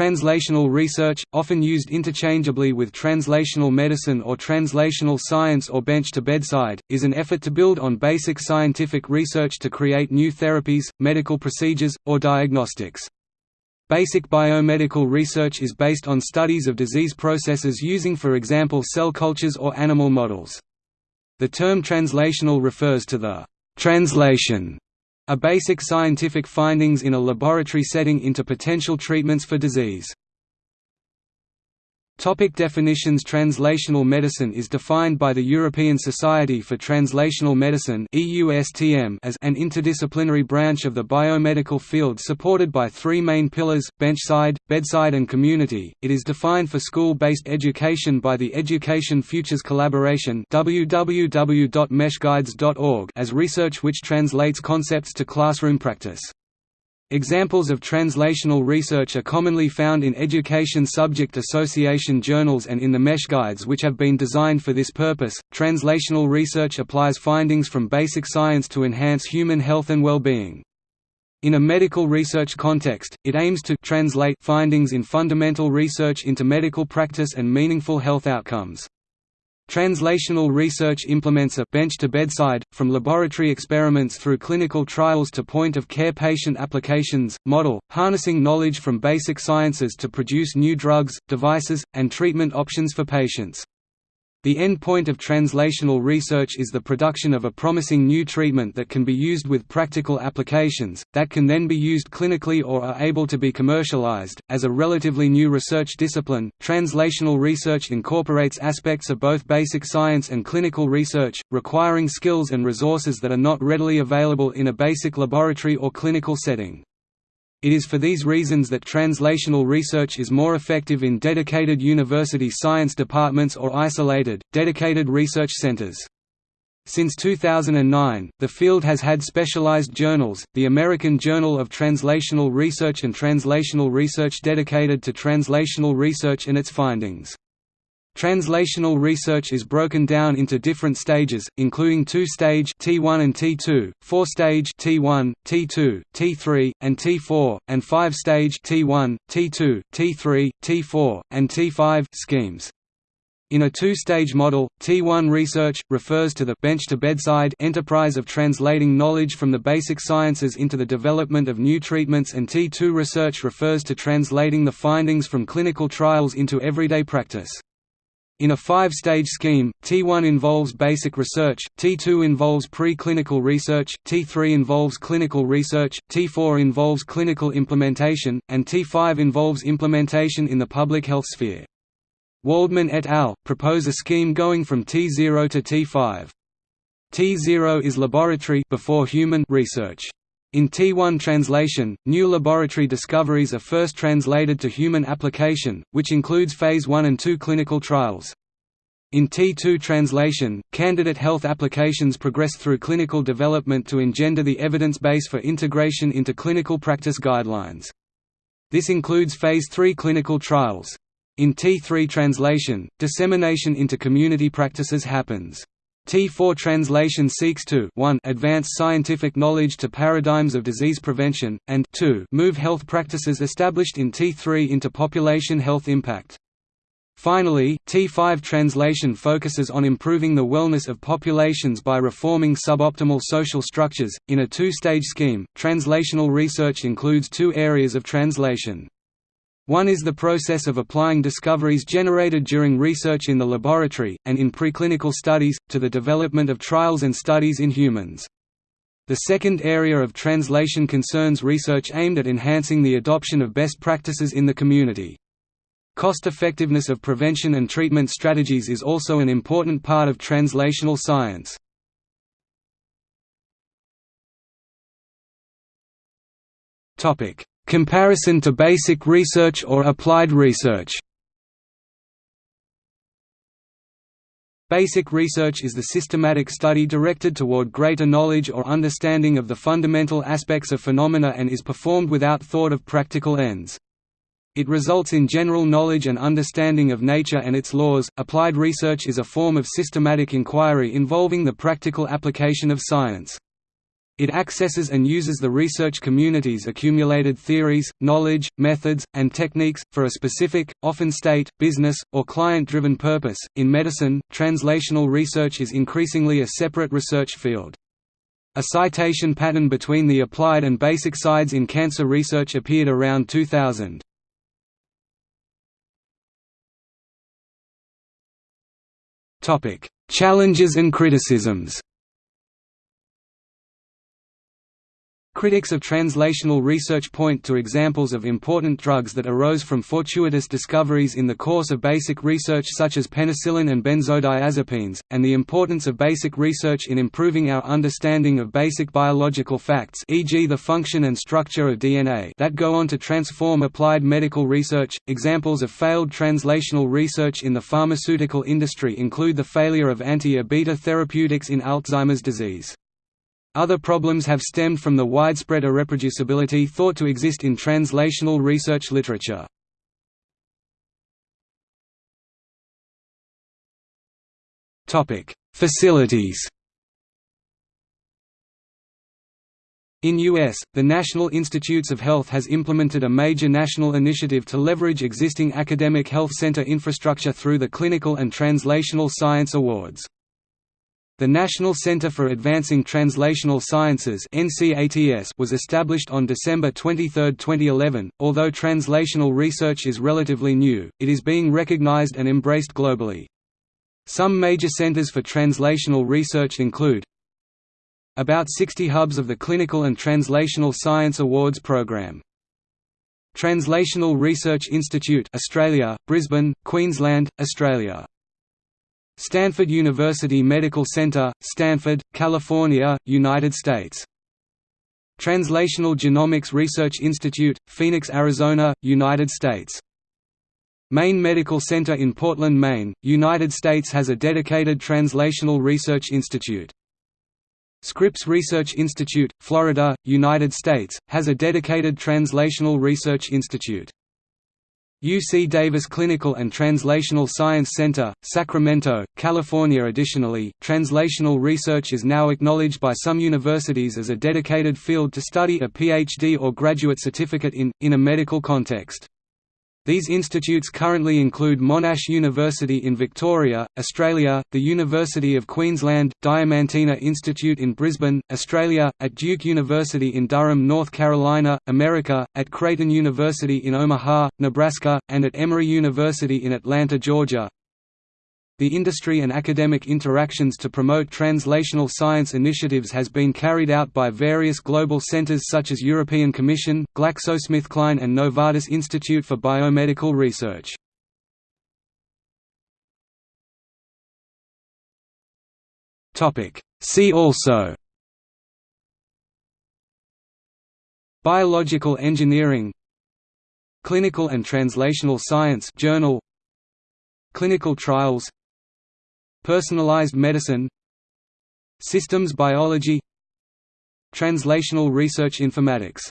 Translational research, often used interchangeably with translational medicine or translational science or bench to bedside, is an effort to build on basic scientific research to create new therapies, medical procedures, or diagnostics. Basic biomedical research is based on studies of disease processes using for example cell cultures or animal models. The term translational refers to the translation are basic scientific findings in a laboratory setting into potential treatments for disease. Topic definitions Translational medicine is defined by the European Society for Translational Medicine as an interdisciplinary branch of the biomedical field supported by three main pillars, benchside, bedside and community. It is defined for school-based education by the Education Futures Collaboration as research which translates concepts to classroom practice. Examples of translational research are commonly found in education subject association journals and in the mesh guides which have been designed for this purpose. Translational research applies findings from basic science to enhance human health and well-being. In a medical research context, it aims to translate findings in fundamental research into medical practice and meaningful health outcomes. Translational research implements a bench to bedside, from laboratory experiments through clinical trials to point-of-care patient applications, model, harnessing knowledge from basic sciences to produce new drugs, devices, and treatment options for patients. The end point of translational research is the production of a promising new treatment that can be used with practical applications, that can then be used clinically or are able to be commercialized. As a relatively new research discipline, translational research incorporates aspects of both basic science and clinical research, requiring skills and resources that are not readily available in a basic laboratory or clinical setting. It is for these reasons that translational research is more effective in dedicated university science departments or isolated, dedicated research centers. Since 2009, the field has had specialized journals, the American Journal of Translational Research and Translational Research dedicated to translational research and its findings. Translational research is broken down into different stages, including two-stage T1 and T2, four-stage T1, T2, T3, and T4, and five-stage T1, T2, T3, T4, and T5 schemes. In a two-stage model, T1 research, refers to the bench-to-bedside enterprise of translating knowledge from the basic sciences into the development of new treatments and T2 research refers to translating the findings from clinical trials into everyday practice. In a five-stage scheme, T1 involves basic research, T2 involves pre-clinical research, T3 involves clinical research, T4 involves clinical implementation, and T5 involves implementation in the public health sphere. Waldman et al. propose a scheme going from T0 to T5. T0 is laboratory before human research. In T1 translation, new laboratory discoveries are first translated to human application, which includes Phase 1 and 2 clinical trials. In T2 translation, candidate health applications progress through clinical development to engender the evidence base for integration into clinical practice guidelines. This includes Phase 3 clinical trials. In T3 translation, dissemination into community practices happens. T4 translation seeks to 1 advance scientific knowledge to paradigms of disease prevention, and 2 move health practices established in T3 into population health impact. Finally, T5 translation focuses on improving the wellness of populations by reforming suboptimal social structures. In a two stage scheme, translational research includes two areas of translation. One is the process of applying discoveries generated during research in the laboratory, and in preclinical studies, to the development of trials and studies in humans. The second area of translation concerns research aimed at enhancing the adoption of best practices in the community. Cost-effectiveness of prevention and treatment strategies is also an important part of translational science. Comparison to basic research or applied research Basic research is the systematic study directed toward greater knowledge or understanding of the fundamental aspects of phenomena and is performed without thought of practical ends. It results in general knowledge and understanding of nature and its laws. Applied research is a form of systematic inquiry involving the practical application of science. It accesses and uses the research community's accumulated theories, knowledge, methods, and techniques, for a specific, often state, business, or client-driven purpose. In medicine, translational research is increasingly a separate research field. A citation pattern between the applied and basic sides in cancer research appeared around 2000. Challenges and criticisms Critics of translational research point to examples of important drugs that arose from fortuitous discoveries in the course of basic research such as penicillin and benzodiazepines, and the importance of basic research in improving our understanding of basic biological facts e.g. the function and structure of DNA that go on to transform applied medical research. Examples of failed translational research in the pharmaceutical industry include the failure of anti-A-beta therapeutics in Alzheimer's disease. Other problems have stemmed from the widespread irreproducibility thought to exist in translational research literature. Facilities In U.S., the National Institutes of Health has implemented a major national initiative to leverage existing academic health center infrastructure through the Clinical and Translational Science Awards. The National Center for Advancing Translational Sciences was established on December 23, 2011. Although translational research is relatively new, it is being recognized and embraced globally. Some major centers for translational research include about 60 hubs of the Clinical and Translational Science Awards program. Translational Research Institute Australia, Brisbane, Queensland, Australia Stanford University Medical Center, Stanford, California, United States. Translational Genomics Research Institute, Phoenix, Arizona, United States. Maine Medical Center in Portland, Maine, United States has a dedicated Translational Research Institute. Scripps Research Institute, Florida, United States, has a dedicated Translational Research Institute. UC Davis Clinical and Translational Science Center, Sacramento, California Additionally, translational research is now acknowledged by some universities as a dedicated field to study a PhD or graduate certificate in, in a medical context. These institutes currently include Monash University in Victoria, Australia, the University of Queensland, Diamantina Institute in Brisbane, Australia, at Duke University in Durham, North Carolina, America, at Creighton University in Omaha, Nebraska, and at Emory University in Atlanta, Georgia. The industry and academic interactions to promote translational science initiatives has been carried out by various global centers such as European Commission, GlaxoSmithKline and Novartis Institute for Biomedical Research. See also Biological engineering Clinical and Translational Science Journal Clinical trials Personalized medicine Systems biology Translational research informatics